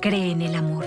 cree en el amor.